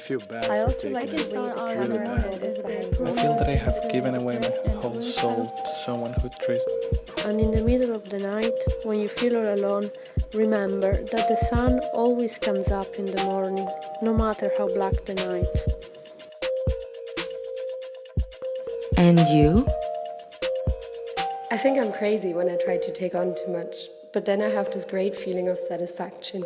I feel bad I also like it. this really bad. I feel that I have given away my whole soul to someone who treats And in the middle of the night, when you feel all alone, remember that the sun always comes up in the morning, no matter how black the night. And you? I think I'm crazy when I try to take on too much, but then I have this great feeling of satisfaction.